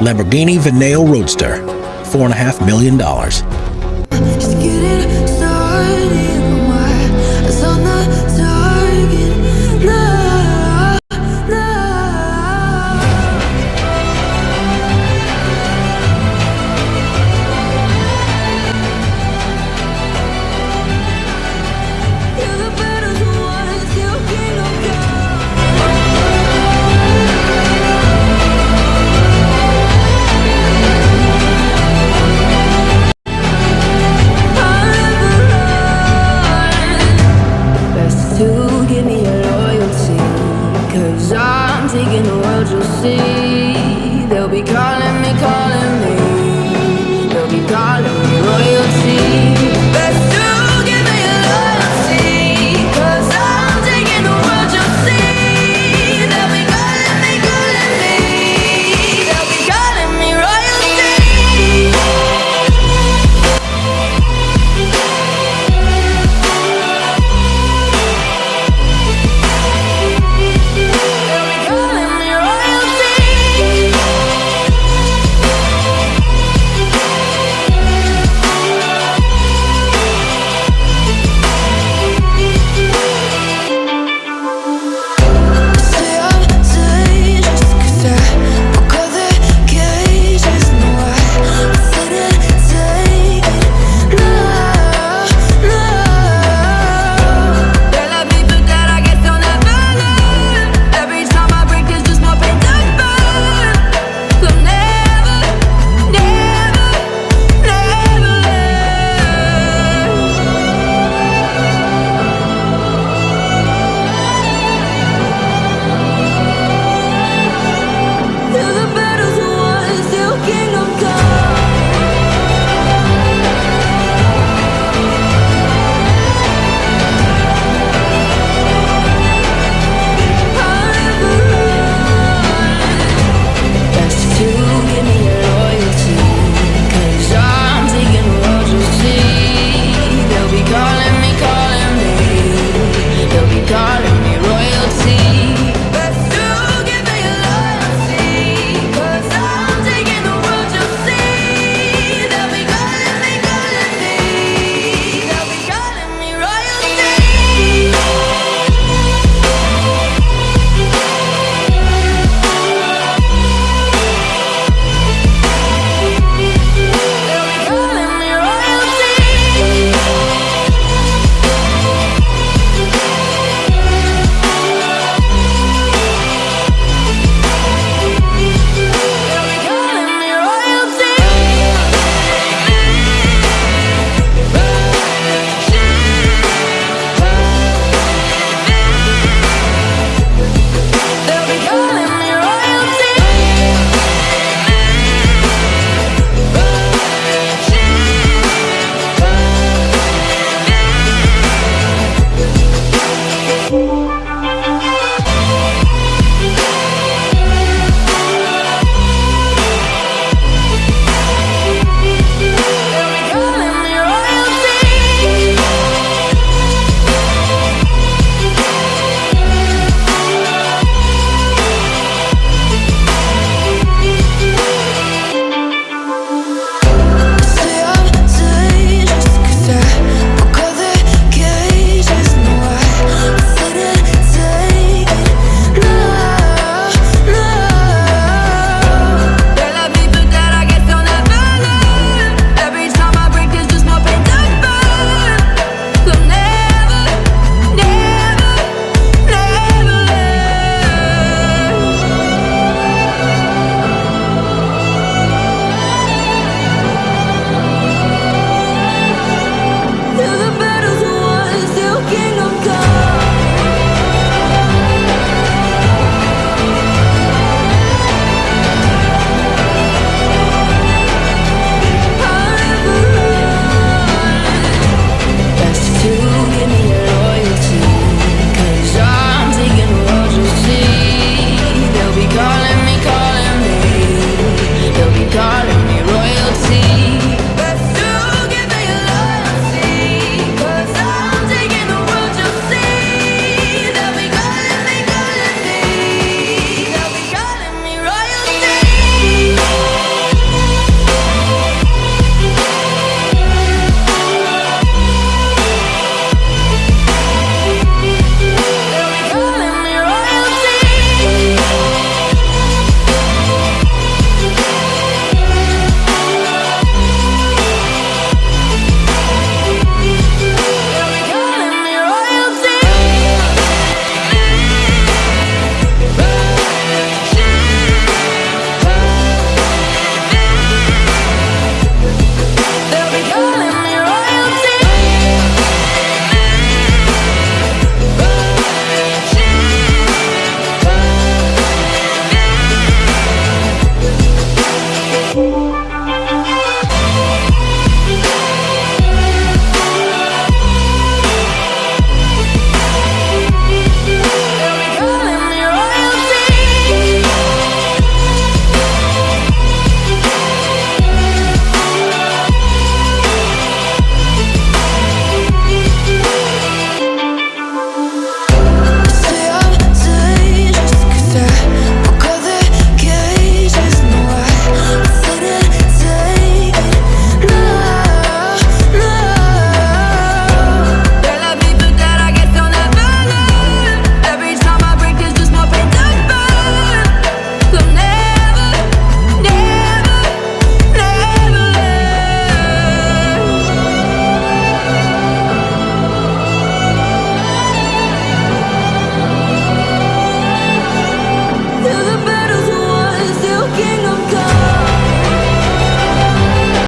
Lamborghini Veneo Roadster, $4.5 million. As I'm taking the world, you'll see. They'll be calling me, calling